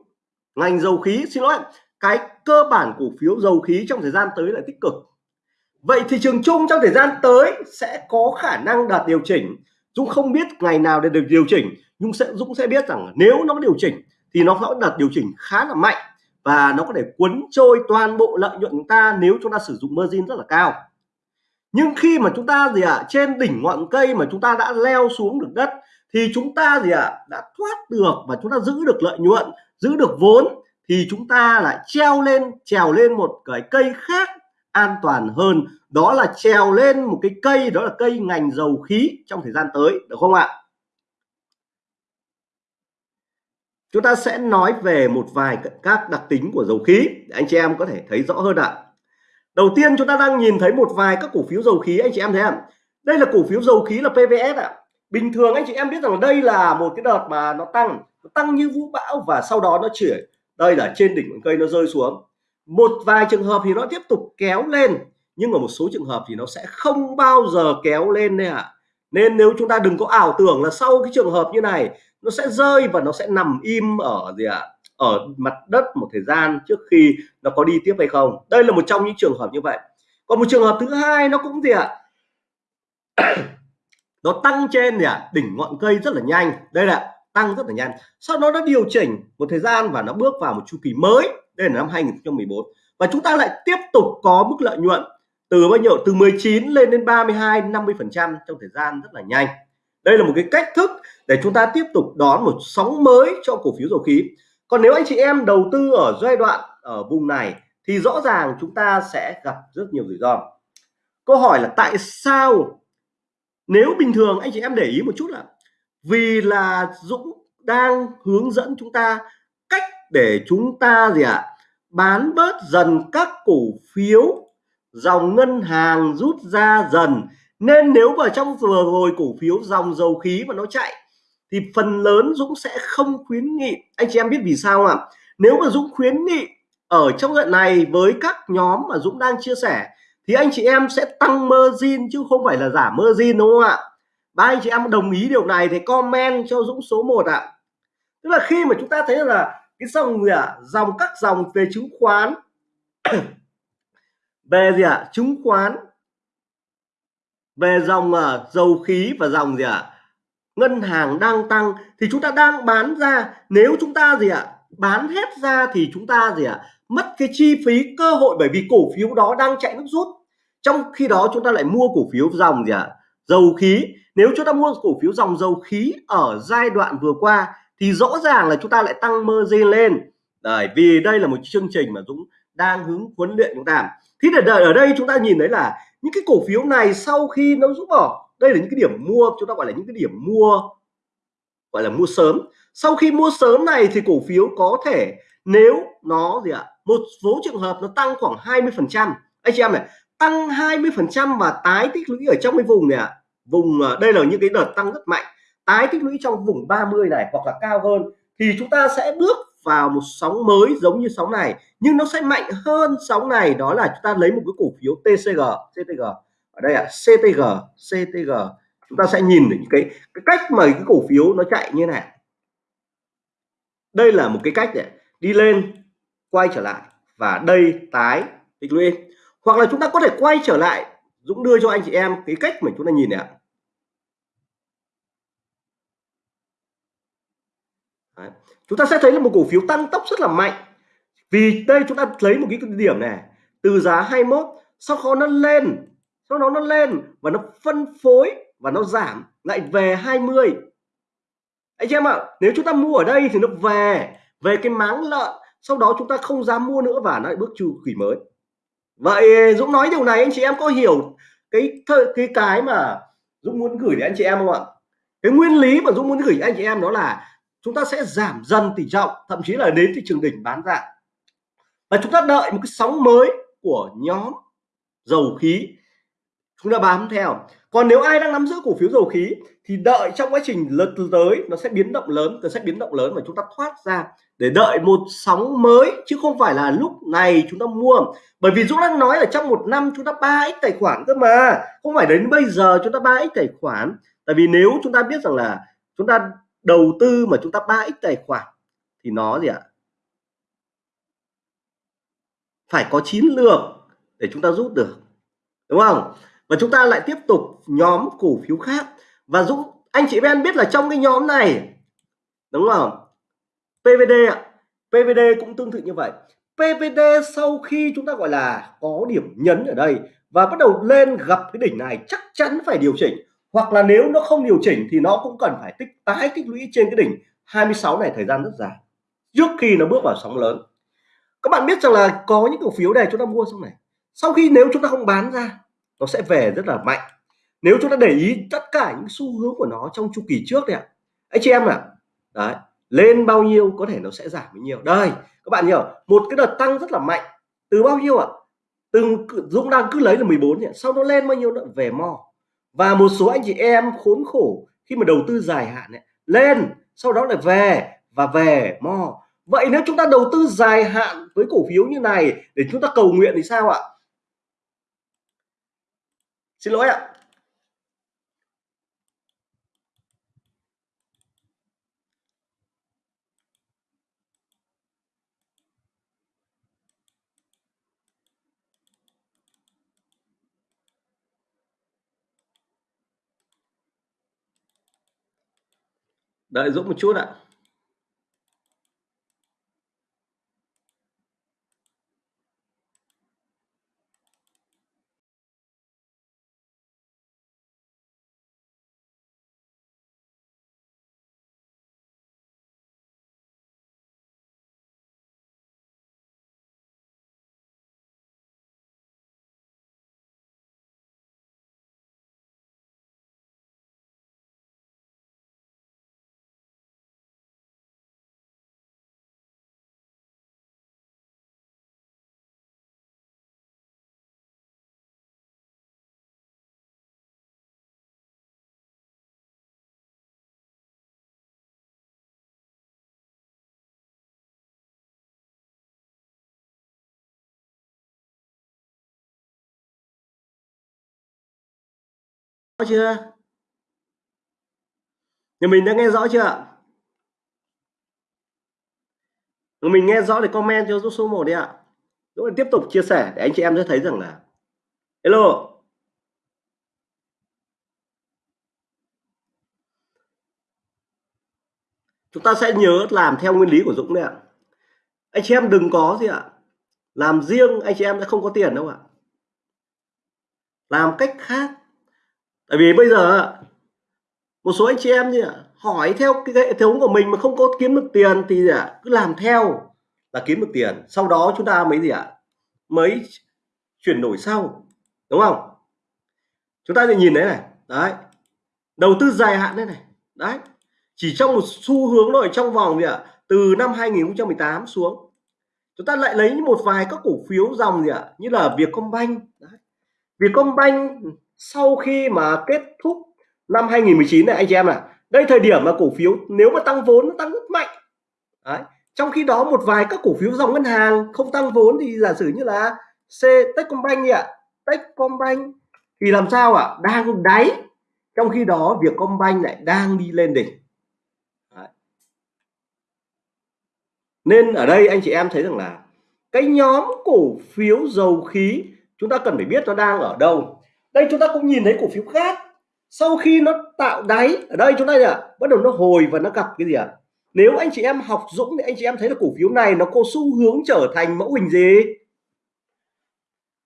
ngành dầu khí. Xin lỗi cái cơ bản cổ phiếu dầu khí trong thời gian tới là tích cực. Vậy thị trường chung trong thời gian tới sẽ có khả năng đạt điều chỉnh. Dũng không biết ngày nào để được điều chỉnh nhưng sẽ Dũng sẽ biết rằng nếu nó điều chỉnh thì nó sẽ đạt điều chỉnh khá là mạnh và nó có thể cuốn trôi toàn bộ lợi nhuận chúng ta nếu chúng ta sử dụng margin rất là cao. Nhưng khi mà chúng ta gì ạ à, trên đỉnh ngọn cây mà chúng ta đã leo xuống được đất thì chúng ta gì ạ à, đã thoát được và chúng ta giữ được lợi nhuận giữ được vốn thì chúng ta lại treo lên, trèo lên một cái cây khác an toàn hơn. Đó là trèo lên một cái cây, đó là cây ngành dầu khí trong thời gian tới, được không ạ? Chúng ta sẽ nói về một vài các đặc tính của dầu khí để anh chị em có thể thấy rõ hơn ạ. Đầu tiên chúng ta đang nhìn thấy một vài các cổ phiếu dầu khí, anh chị em thấy không? Đây là cổ phiếu dầu khí là PVS ạ. Bình thường anh chị em biết rằng đây là một cái đợt mà nó tăng nó tăng như vũ bão và sau đó nó chuyển đây là trên đỉnh cây nó rơi xuống một vài trường hợp thì nó tiếp tục kéo lên, nhưng ở một số trường hợp thì nó sẽ không bao giờ kéo lên đây ạ à. nên nếu chúng ta đừng có ảo tưởng là sau cái trường hợp như này, nó sẽ rơi và nó sẽ nằm im ở gì ạ à? ở mặt đất một thời gian trước khi nó có đi tiếp hay không đây là một trong những trường hợp như vậy còn một trường hợp thứ hai nó cũng gì ạ à? nó tăng trên gì ạ à? đỉnh ngọn cây rất là nhanh đây là tăng rất là nhanh. Sau đó nó điều chỉnh một thời gian và nó bước vào một chu kỳ mới. Đây là năm 2014 và chúng ta lại tiếp tục có mức lợi nhuận từ bao nhiêu? Từ 19 lên đến 32 50 phần trăm trong thời gian rất là nhanh. Đây là một cái cách thức để chúng ta tiếp tục đón một sóng mới cho cổ phiếu dầu khí. Còn nếu anh chị em đầu tư ở giai đoạn ở vùng này thì rõ ràng chúng ta sẽ gặp rất nhiều rủi ro. Câu hỏi là tại sao? Nếu bình thường anh chị em để ý một chút là vì là Dũng đang hướng dẫn chúng ta cách để chúng ta gì ạ à, bán bớt dần các cổ phiếu dòng ngân hàng rút ra dần. Nên nếu mà trong vừa rồi cổ phiếu dòng dầu khí mà nó chạy thì phần lớn Dũng sẽ không khuyến nghị. Anh chị em biết vì sao không ạ? Nếu mà Dũng khuyến nghị ở trong đoạn này với các nhóm mà Dũng đang chia sẻ thì anh chị em sẽ tăng margin chứ không phải là giảm margin đúng không ạ? Ba anh chị em đồng ý điều này thì comment cho Dũng số 1 ạ tức là khi mà chúng ta thấy là cái dòng gì ạ à? dòng các dòng về chứng khoán về gì ạ à? chứng khoán về dòng uh, dầu khí và dòng gì ạ à? ngân hàng đang tăng thì chúng ta đang bán ra nếu chúng ta gì ạ à? bán hết ra thì chúng ta gì ạ à? mất cái chi phí cơ hội bởi vì cổ phiếu đó đang chạy nước rút trong khi đó chúng ta lại mua cổ phiếu dòng gì ạ à? Dầu khí. Nếu chúng ta mua cổ phiếu dòng dầu khí ở giai đoạn vừa qua thì rõ ràng là chúng ta lại tăng margin lên. Đấy, vì đây là một chương trình mà Dũng đang hướng huấn luyện chúng ta. Thì để ở đây chúng ta nhìn thấy là những cái cổ phiếu này sau khi nó rút bỏ đây là những cái điểm mua chúng ta gọi là những cái điểm mua gọi là mua sớm. Sau khi mua sớm này thì cổ phiếu có thể nếu nó gì ạ một số trường hợp nó tăng khoảng 20 phần trăm. Anh chị em này tăng 20 phần trăm và tái tích lũy ở trong cái vùng này ạ. Vùng ờ, đây là những cái đợt tăng rất mạnh. Tái tích lũy trong vùng 30 này hoặc là cao hơn thì chúng ta sẽ bước vào một sóng mới giống như sóng này nhưng nó sẽ mạnh hơn sóng này. Đó là chúng ta lấy một cái cổ phiếu TCG CTG ở đây ạ à, CTG CTG chúng ta sẽ nhìn được cái cái cách mà cái cổ phiếu nó chạy như này. Đây là một cái cách để đi lên quay trở lại và đây tái tích lũy hoặc là chúng ta có thể quay trở lại, Dũng đưa cho anh chị em cái cách mà chúng ta nhìn này ạ. Đấy. chúng ta sẽ thấy là một cổ phiếu tăng tốc rất là mạnh. Vì đây chúng ta lấy một cái điểm này, từ giá 21 sau đó nó lên, sau đó nó lên và nó phân phối và nó giảm lại về 20 anh chị em ạ, nếu chúng ta mua ở đây thì nó về về cái máng lợn, sau đó chúng ta không dám mua nữa và nó lại bước chu kỳ mới vậy Dũng nói điều này, anh chị em có hiểu cái cái cái mà Dũng muốn gửi đến anh chị em không ạ? Cái nguyên lý mà Dũng muốn gửi anh chị em đó là chúng ta sẽ giảm dần tỷ trọng, thậm chí là đến thị trường đỉnh bán ra. Và chúng ta đợi một cái sóng mới của nhóm dầu khí chúng ta bám theo. Còn nếu ai đang nắm giữ cổ phiếu dầu khí thì đợi trong quá trình lật tới, nó sẽ biến động lớn, nó sẽ biến động lớn và chúng ta thoát ra để đợi một sóng mới, chứ không phải là lúc này chúng ta mua. Bởi vì Dũng đang nói là trong một năm chúng ta 3x tài khoản cơ mà, không phải đến bây giờ chúng ta 3x tài khoản. Tại vì nếu chúng ta biết rằng là chúng ta đầu tư mà chúng ta 3x tài khoản, thì nó gì ạ? Phải có chiến lược để chúng ta rút được, đúng không? Và chúng ta lại tiếp tục nhóm cổ phiếu khác. Và Dũng, anh chị em biết là trong cái nhóm này, đúng không? PVD ạ. PVD cũng tương tự như vậy. PVD sau khi chúng ta gọi là có điểm nhấn ở đây và bắt đầu lên gặp cái đỉnh này chắc chắn phải điều chỉnh. Hoặc là nếu nó không điều chỉnh thì nó cũng cần phải tích tái tích lũy trên cái đỉnh 26 này thời gian rất dài trước khi nó bước vào sóng lớn. Các bạn biết rằng là có những cổ phiếu này chúng ta mua xong này. Sau khi nếu chúng ta không bán ra nó sẽ về rất là mạnh. Nếu chúng ta để ý tất cả những xu hướng của nó trong chu kỳ trước đấy ạ. Anh chị em ạ. À, đấy lên bao nhiêu có thể nó sẽ giảm bao nhiêu. Đây các bạn hiểu một cái đợt tăng rất là mạnh. Từ bao nhiêu ạ? À? từ Dũng đang cứ lấy là 14 nhỉ? Sau nó lên bao nhiêu nữa? Về mò và một số anh chị em khốn khổ khi mà đầu tư dài hạn ấy, lên sau đó lại về và về mò vậy nếu chúng ta đầu tư dài hạn với cổ phiếu như này để chúng ta cầu nguyện thì sao ạ? Xin lỗi ạ. Đợi Dũng một chút ạ. Chưa? Nhà mình đã nghe rõ chưa mình nghe rõ thì comment cho số 1 đi ạ. Dũng tiếp tục chia sẻ để anh chị em sẽ thấy rằng là hello. Chúng ta sẽ nhớ làm theo nguyên lý của Dũng đấy ạ. Anh chị em đừng có gì ạ. Làm riêng anh chị em sẽ không có tiền đâu ạ. Làm cách khác tại vì bây giờ một số anh chị em gì ạ hỏi theo cái hệ thống của mình mà không có kiếm được tiền thì ạ? Cứ làm theo là kiếm được tiền. Sau đó chúng ta mới gì ạ? Mới chuyển đổi sau, đúng không? Chúng ta sẽ nhìn đấy này, đấy. Đầu tư dài hạn đấy này, đấy. Chỉ trong một xu hướng thôi, trong vòng gì ạ? Từ năm 2018 xuống. Chúng ta lại lấy một vài các cổ phiếu dòng gì ạ? Như là Vietcombank, đấy. Vietcombank sau khi mà kết thúc năm 2019 này, anh chị em này đây thời điểm mà cổ phiếu nếu mà tăng vốn nó tăng rất mạnh đấy. trong khi đó một vài các cổ phiếu dòng ngân hàng không tăng vốn thì giả sử như là C, Techcombank ạ Techcombank thì làm sao ạ à? đang đáy, trong khi đó việc Vietcombank lại đang đi lên đỉnh đấy. nên ở đây anh chị em thấy rằng là cái nhóm cổ phiếu dầu khí chúng ta cần phải biết nó đang ở đâu đây chúng ta cũng nhìn thấy cổ phiếu khác sau khi nó tạo đáy, ở đây chúng ta là bắt đầu nó hồi và nó gặp cái gì ạ à? nếu anh chị em học Dũng thì anh chị em thấy là cổ phiếu này nó có xu hướng trở thành mẫu hình gì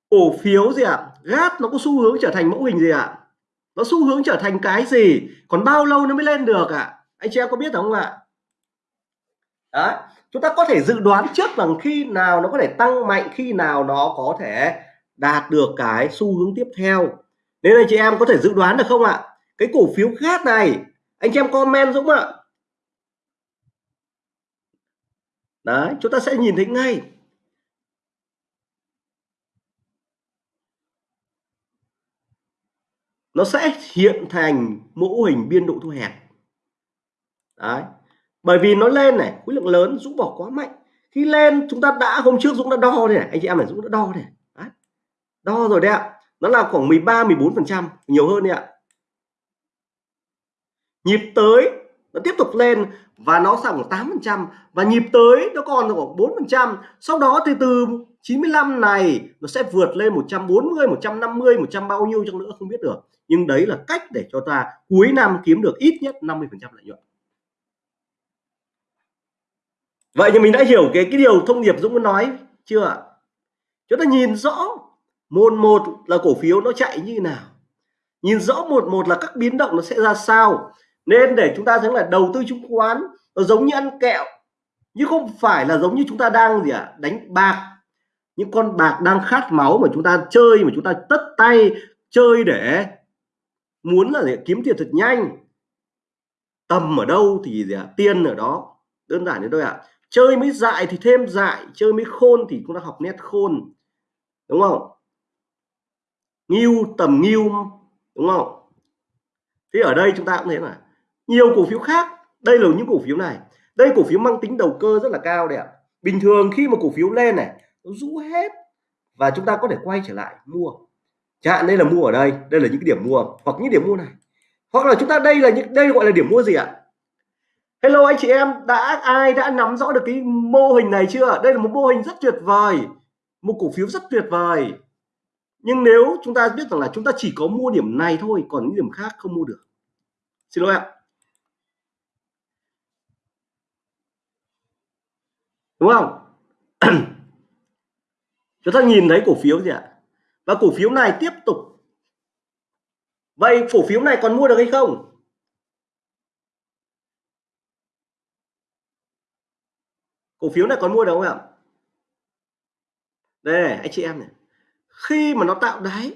cổ phiếu gì ạ à? gát nó có xu hướng trở thành mẫu hình gì ạ à? nó xu hướng trở thành cái gì còn bao lâu nó mới lên được ạ à? anh chị em có biết không ạ đấy, chúng ta có thể dự đoán trước rằng khi nào nó có thể tăng mạnh, khi nào nó có thể đạt được cái xu hướng tiếp theo. Nên anh chị em có thể dự đoán được không ạ? Cái cổ phiếu khác này, anh chị em comment Dũng ạ. Đấy, chúng ta sẽ nhìn thấy ngay. Nó sẽ hiện thành mẫu hình biên độ thu hẹp. Đấy, bởi vì nó lên này, khối lượng lớn, Dũng bỏ quá mạnh. Khi lên, chúng ta đã, hôm trước Dũng đã đo này, anh chị em này, Dũng đã đo này to rồi đấy ạ. Nó là khoảng 13 14 phần trăm, nhiều hơn đấy ạ. Nhịp tới, nó tiếp tục lên và nó sang khoảng 8 phần trăm. Và nhịp tới, nó còn khoảng 4 phần trăm. Sau đó thì từ 95 này, nó sẽ vượt lên 140 150 100 bao nhiêu trong nữa không biết được. Nhưng đấy là cách để cho ta cuối năm kiếm được ít nhất 50 phần trăm lợi nhuận. Vậy thì mình đã hiểu cái cái điều thông điệp Dũng muốn nói chưa chúng ta nhìn rõ một một là cổ phiếu nó chạy như nào? Nhìn rõ một một là các biến động nó sẽ ra sao? Nên để chúng ta thấy là đầu tư chứng khoán nó giống như ăn kẹo nhưng không phải là giống như chúng ta đang gì ạ? À, đánh bạc. Những con bạc đang khát máu mà chúng ta chơi mà chúng ta tất tay chơi để muốn là để kiếm tiền thật nhanh. Tầm ở đâu thì gì ạ? À, tiền ở đó. Đơn giản như thôi ạ. À. chơi mới dại thì thêm dại chơi mới khôn thì chúng ta học nét khôn. Đúng không? Nghiêu tầm nghiêu, đúng không? Thế ở đây chúng ta cũng thấy là nhiều cổ phiếu khác, đây là những cổ phiếu này. Đây cổ phiếu mang tính đầu cơ rất là cao đấy ạ. Bình thường khi mà cổ phiếu lên này, nó rũ hết và chúng ta có thể quay trở lại mua. Chẳng hạn đây là mua ở đây đây là những cái điểm mua, hoặc những điểm mua này. Hoặc là chúng ta đây là những, đây gọi là điểm mua gì ạ? Hello anh chị em, đã, ai đã nắm rõ được cái mô hình này chưa đây là một mô hình rất tuyệt vời, một cổ phiếu rất tuyệt vời nhưng nếu chúng ta biết rằng là chúng ta chỉ có mua điểm này thôi còn những điểm khác không mua được. Xin lỗi ạ. Đúng không? Chúng ta nhìn thấy cổ phiếu gì ạ? Và cổ phiếu này tiếp tục. Vậy cổ phiếu này còn mua được hay không? Cổ phiếu này còn mua được không ạ? Đây này, anh chị em này khi mà nó tạo đáy,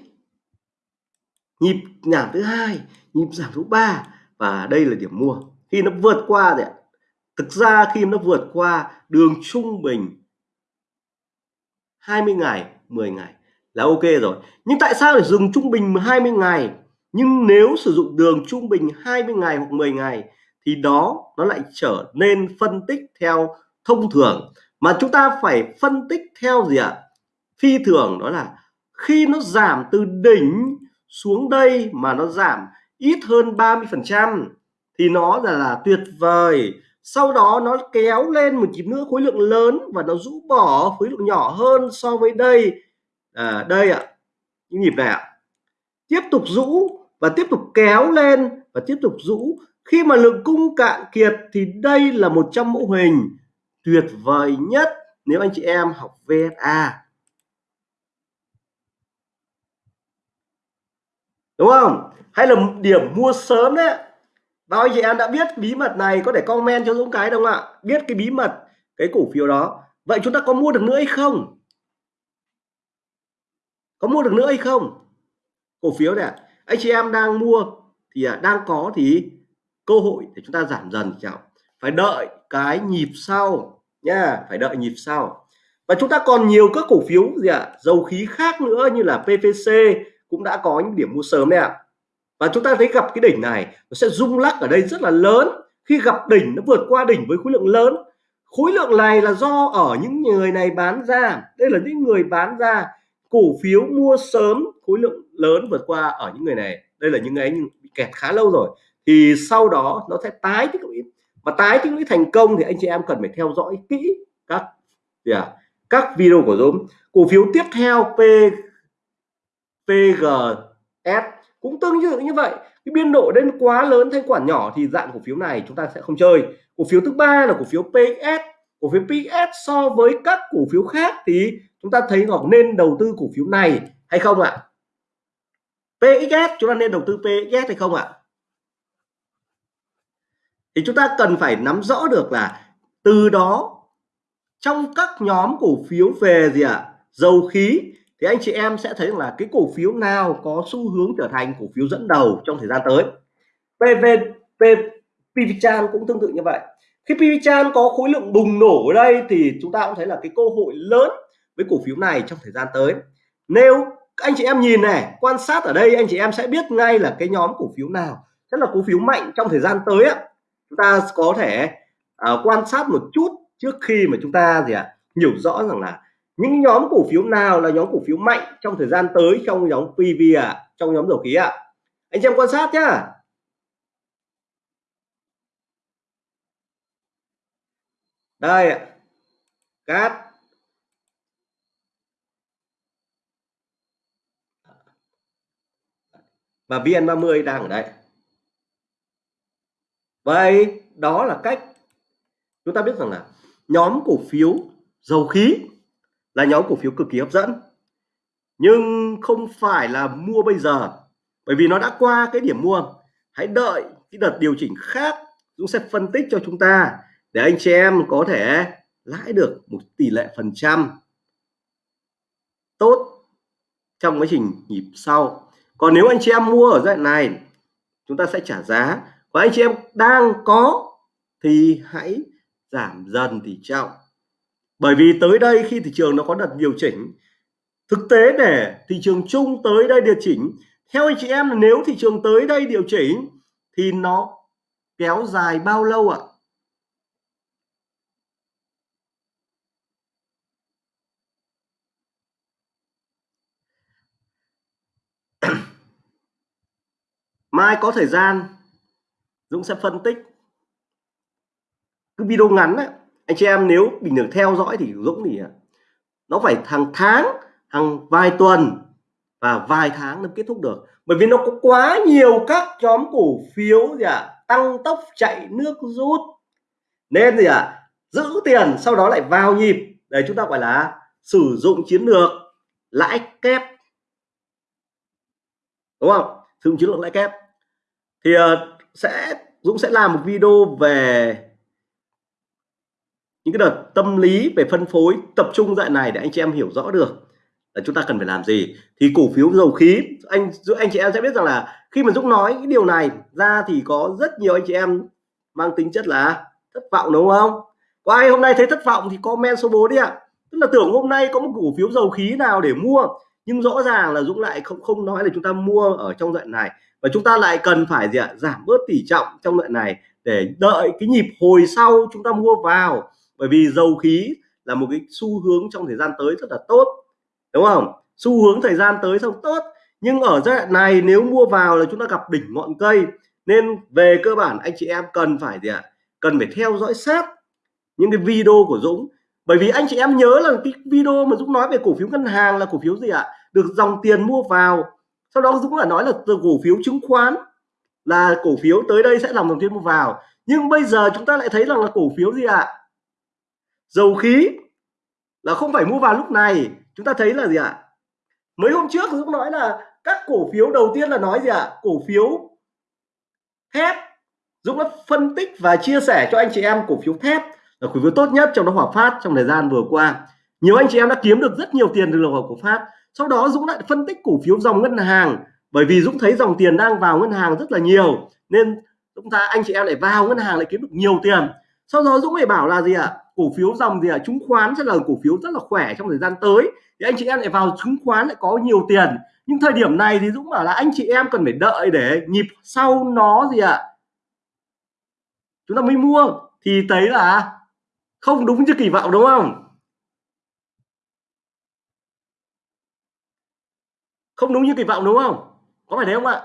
nhịp giảm thứ hai, nhịp giảm thứ ba, và đây là điểm mua. Khi nó vượt qua thì thực ra khi nó vượt qua đường trung bình 20 ngày 10 ngày là ok rồi. Nhưng tại sao để dùng trung bình 20 ngày? Nhưng nếu sử dụng đường trung bình 20 ngày hoặc 10 ngày thì đó, nó lại trở nên phân tích theo thông thường. Mà chúng ta phải phân tích theo gì ạ? Phi thường, đó là khi nó giảm từ đỉnh xuống đây mà nó giảm ít hơn 30%, thì nó là, là tuyệt vời. Sau đó nó kéo lên một nhịp nữa khối lượng lớn và nó rũ bỏ khối lượng nhỏ hơn so với đây. À, đây ạ những nhịp này ạ. Tiếp tục rũ và tiếp tục kéo lên và tiếp tục rũ. Khi mà lượng cung cạn kiệt thì đây là một trong mẫu hình tuyệt vời nhất nếu anh chị em học VSA đúng không? Hay là điểm mua sớm đấy. Bao nhiêu em đã biết bí mật này, có thể comment cho Dũng cái đúng không ạ. Biết cái bí mật, cái cổ phiếu đó. Vậy chúng ta có mua được nữa hay không? Có mua được nữa hay không? Cổ phiếu này anh chị em đang mua thì à, đang có thì cơ hội để chúng ta giảm dần chào phải đợi cái nhịp sau nha, phải đợi nhịp sau. Và chúng ta còn nhiều các cổ phiếu gì ạ? Dầu khí khác nữa như là PVC cũng đã có những điểm mua sớm đấy ạ. Và chúng ta thấy gặp cái đỉnh này nó sẽ rung lắc ở đây rất là lớn. Khi gặp đỉnh nó vượt qua đỉnh với khối lượng lớn. Khối lượng này là do ở những người này bán ra. Đây là những người bán ra cổ phiếu mua sớm khối lượng lớn vượt qua ở những người này. Đây là những người anh bị kẹt khá lâu rồi. Thì sau đó nó sẽ tái tích lũy. Và tái tích lũy thành công thì anh chị em cần phải theo dõi kỹ các yeah, các video của Dũng. Cổ phiếu tiếp theo P PGS cũng tương tự như vậy, cái biên độ lên quá lớn thanh quản nhỏ thì dạng cổ phiếu này chúng ta sẽ không chơi. Cổ phiếu thứ ba là cổ phiếu PS cổ phiếu PS so với các cổ phiếu khác thì chúng ta thấy ngọc nên đầu tư cổ phiếu này hay không ạ? PXS chúng ta nên đầu tư PXS hay không ạ? Thì chúng ta cần phải nắm rõ được là từ đó trong các nhóm cổ phiếu về gì ạ? Dầu khí thì anh chị em sẽ thấy là cái cổ phiếu nào có xu hướng trở thành cổ phiếu dẫn đầu trong thời gian tới? PV PVChan cũng tương tự như vậy. Khi PVChan có khối lượng bùng nổ ở đây thì chúng ta cũng thấy là cái cơ hội lớn với cổ phiếu này trong thời gian tới. Nếu anh chị em nhìn này quan sát ở đây anh chị em sẽ biết ngay là cái nhóm cổ phiếu nào rất là cổ phiếu mạnh trong thời gian tới á. Chúng ta có thể uh, quan sát một chút trước khi mà chúng ta gì ạ à, hiểu rõ rằng là những nhóm cổ phiếu nào là nhóm cổ phiếu mạnh trong thời gian tới trong nhóm PV à trong nhóm dầu khí ạ? À? anh chị em quan sát nhá. Đây ạ. Cát. Và VN30 đang ở đây. Vậy đó là cách chúng ta biết rằng là nhóm cổ phiếu dầu khí là nhóm cổ phiếu cực kỳ hấp dẫn. Nhưng không phải là mua bây giờ, bởi vì nó đã qua cái điểm mua. Hãy đợi cái đợt điều chỉnh khác, Dũng sẽ phân tích cho chúng ta để anh chị em có thể lãi được một tỷ lệ phần trăm tốt trong quá trình nhịp sau. Còn nếu anh chị em mua ở giai đoạn này, chúng ta sẽ trả giá. Và anh chị em đang có thì hãy giảm dần tỷ trọng bởi vì tới đây khi thị trường nó có đợt điều chỉnh thực tế để thị trường chung tới đây điều chỉnh. Theo anh chị em nếu thị trường tới đây điều chỉnh thì nó kéo dài bao lâu ạ? Mai có thời gian Dũng sẽ phân tích. Cái video ngắn ấy, anh chị em nếu bình thường theo dõi thì Dũng thì à, nó phải hàng tháng hàng vài tuần và vài tháng nó kết thúc được. Bởi vì nó có quá nhiều các nhóm cổ phiếu gì ạ à, tăng tốc chạy nước rút. Nên gì ạ à, giữ tiền sau đó lại vào nhịp. Để chúng ta gọi là sử dụng chiến lược lãi kép. Đúng không? Sử dụng chiến lược lãi kép. Thì uh, sẽ Dũng sẽ làm một video về những cái đợt tâm lý về phân phối, tập trung dạng này để anh chị em hiểu rõ được là chúng ta cần phải làm gì. Thì cổ phiếu dầu khí, anh anh chị em sẽ biết rằng là khi mà Dũng nói cái điều này ra thì có rất nhiều anh chị em mang tính chất là thất vọng, đúng không? Có ai hôm nay thấy thất vọng thì comment số 4 đi ạ. Tức là tưởng hôm nay có một cổ phiếu dầu khí nào để mua, nhưng rõ ràng là Dũng lại không không nói là chúng ta mua ở trong đoạn này. Và chúng ta lại cần phải gì ạ? Giảm bớt tỷ trọng trong đoạn này để đợi cái nhịp hồi sau chúng ta mua vào bởi vì dầu khí là một cái xu hướng trong thời gian tới rất là tốt, đúng không? Xu hướng thời gian tới không tốt. Nhưng ở giai đoạn này nếu mua vào là chúng ta gặp đỉnh ngọn cây. Nên về cơ bản anh chị em cần phải gì ạ? Cần phải theo dõi sát những cái video của Dũng. Bởi vì anh chị em nhớ là cái video mà Dũng nói về cổ phiếu ngân hàng là cổ phiếu gì ạ? Được dòng tiền mua vào. Sau đó Dũng đã nói là từ cổ phiếu chứng khoán là cổ phiếu tới đây sẽ làm dòng tiền mua vào. Nhưng bây giờ chúng ta lại thấy rằng là cổ phiếu gì ạ? Dầu khí là không phải mua vào lúc này. Chúng ta thấy là gì ạ? Mấy hôm trước Dũng nói là các cổ phiếu đầu tiên là nói gì ạ? Cổ phiếu thép. Dũng đã phân tích và chia sẻ cho anh chị em cổ phiếu thép là cổ phiếu tốt nhất trong đó Hòa Phát trong thời gian vừa qua. Nhiều anh chị em đã kiếm được rất nhiều tiền từ lầu của Phát. Sau đó Dũng lại phân tích cổ phiếu dòng ngân hàng. Bởi vì Dũng thấy dòng tiền đang vào ngân hàng rất là nhiều, nên chúng ta anh chị em lại vào ngân hàng lại kiếm được nhiều tiền. Sau đó Dũng lại bảo là gì ạ? à? Cổ phiếu dòng gì ạ à? chứng khoán sẽ là cổ phiếu rất là khỏe trong thời gian tới thì anh chị em lại vào chứng khoán lại có nhiều tiền nhưng thời điểm này thì Dũng bảo là anh chị em cần phải đợi để nhịp sau nó gì ạ à? chúng ta mới mua thì thấy là không đúng như kỳ vọng đúng không không đúng như kỳ vọng đúng không có phải thế không ạ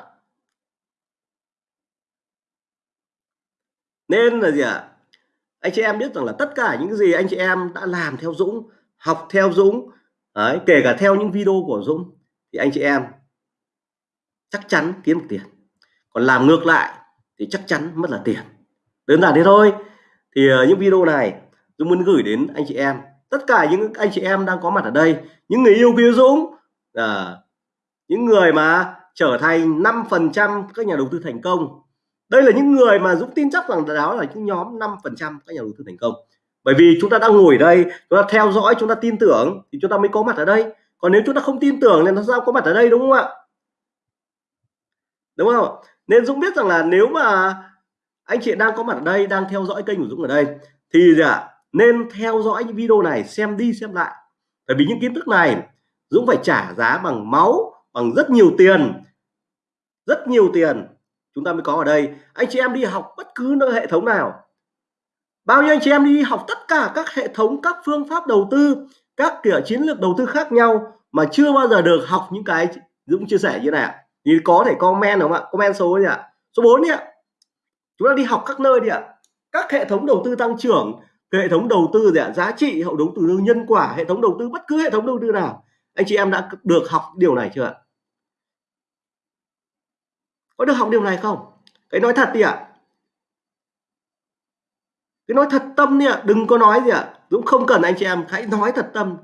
nên là gì ạ à? Anh chị em biết rằng là tất cả những gì anh chị em đã làm theo Dũng học theo Dũng đấy, kể cả theo những video của Dũng thì anh chị em chắc chắn kiếm tiền. Còn làm ngược lại thì chắc chắn mất là tiền. Đơn giản thế thôi. Thì uh, những video này Dũng muốn gửi đến anh chị em. Tất cả những anh chị em đang có mặt ở đây những người yêu quý Dũng uh, những người mà trở thành 5% các nhà đầu tư thành công đây là những người mà Dũng tin chắc rằng đó là những nhóm 5% các nhà đầu tư thành công. Bởi vì chúng ta đang ngồi ở đây, chúng ta theo dõi, chúng ta tin tưởng thì chúng ta mới có mặt ở đây. Còn nếu chúng ta không tin tưởng thì nó sao có mặt ở đây, đúng không ạ? Đúng không nên Dũng biết rằng là nếu mà anh chị đang có mặt ở đây, đang theo dõi kênh của Dũng ở đây, thì gì ạ? Nên theo dõi những video này, xem đi xem lại. Bởi vì những kiến thức này, Dũng phải trả giá bằng máu, bằng rất nhiều tiền. Rất nhiều tiền chúng ta mới có ở đây. Anh chị em đi học bất cứ nơi hệ thống nào. Bao nhiêu anh chị em đi học tất cả các hệ thống, các phương pháp đầu tư, các kiểu chiến lược đầu tư khác nhau mà chưa bao giờ được học những cái Dũng chia sẻ như này thì có thể comment đúng không ạ? Comment số gì ạ. Số 4 đi ạ. Chúng ta đi học các nơi đi ạ. Các hệ thống đầu tư tăng trưởng, hệ thống đầu tư gì ạ? Giá trị hậu đầu tư nhân quả, hệ thống đầu tư bất cứ hệ thống đầu tư nào. Anh chị em đã được học điều này chưa ạ? Có được học điều này không? Cái nói thật đi ạ. Cái nói thật tâm đi ạ. Đừng có nói gì ạ. Dũng không cần anh chị em hãy nói thật tâm.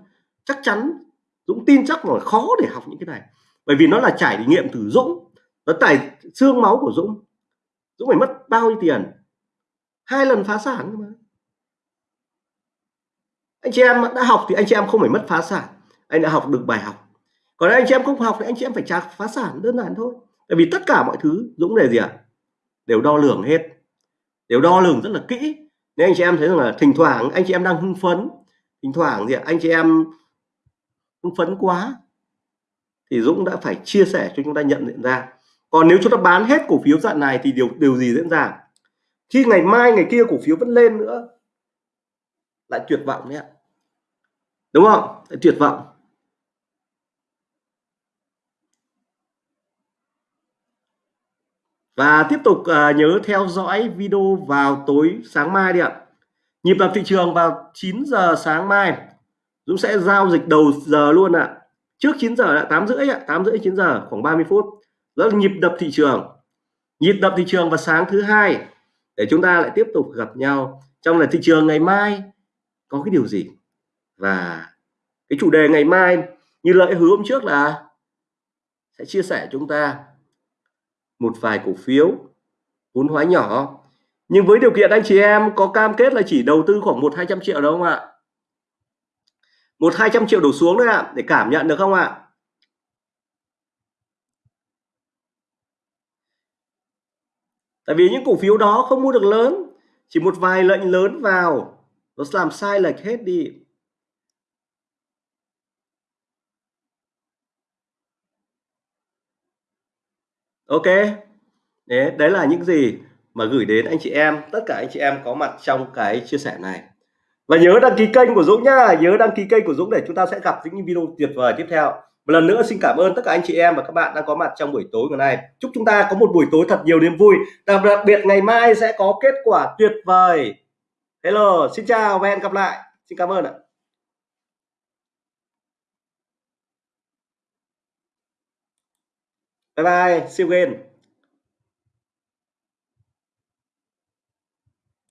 Chắc chắn Dũng tin chắc là khó để học những cái này. Bởi vì nó là trải nghiệm từ Dũng. Nó tải xương máu của Dũng. Dũng phải mất bao nhiêu tiền? Hai lần phá sản mà. Anh chị em đã học thì anh chị em không phải mất phá sản. Anh đã học được bài học. Còn anh chị em không học thì anh chị em phải trả phá sản đơn giản thôi tại vì tất cả mọi thứ Dũng đề gì ạ? À? đều đo lường hết. Đều đo lường rất là kỹ. Nên anh chị em thấy rằng là thỉnh thoảng anh chị em đang hưng phấn, thỉnh thoảng gì ạ à? anh chị em hưng phấn quá, thì Dũng đã phải chia sẻ cho chúng ta nhận diện ra. Còn nếu chúng ta bán hết cổ phiếu dạng này thì điều điều gì diễn ra? Khi ngày mai, ngày kia cổ phiếu vẫn lên nữa, lại tuyệt vọng đấy ạ. Đúng không? Lại tuyệt vọng. Và tiếp tục uh, nhớ theo dõi video vào tối sáng mai đi ạ. Nhịp đập thị trường vào 9 giờ sáng mai. Dũng sẽ giao dịch đầu giờ luôn ạ. Trước 9 giờ là 8 rưỡi ạ 8 rưỡi 9 giờ khoảng 30 phút. Đó là nhịp đập thị trường. Nhịp đập thị trường vào sáng thứ hai. Để chúng ta lại tiếp tục gặp nhau. Trong là thị trường ngày mai có cái điều gì? Và cái chủ đề ngày mai như lợi hứa hôm trước là sẽ chia sẻ chúng ta một vài cổ phiếu, vốn hóa nhỏ. Nhưng với điều kiện anh chị em có cam kết là chỉ đầu tư khoảng một, hai trăm triệu đâu không ạ? Một, hai trăm triệu đổ xuống đấy ạ, để cảm nhận được không ạ? Tại vì những cổ phiếu đó không mua được lớn, chỉ một vài lệnh lớn vào, nó làm sai lệch hết đi. Ok. Đấy, đấy là những gì mà gửi đến anh chị em tất cả anh chị em có mặt trong cái chia sẻ này. Và nhớ đăng ký kênh của Dũng nhá nhớ đăng ký kênh của Dũng để chúng ta sẽ gặp những video tuyệt vời tiếp theo. Một lần nữa xin cảm ơn tất cả anh chị em và các bạn đã có mặt trong buổi tối ngày nay. Chúc chúng ta có một buổi tối thật nhiều niềm vui. Đặc biệt ngày mai sẽ có kết quả tuyệt vời. Hello xin chào và hẹn gặp lại. Xin cảm ơn ạ. Bye bye see you again.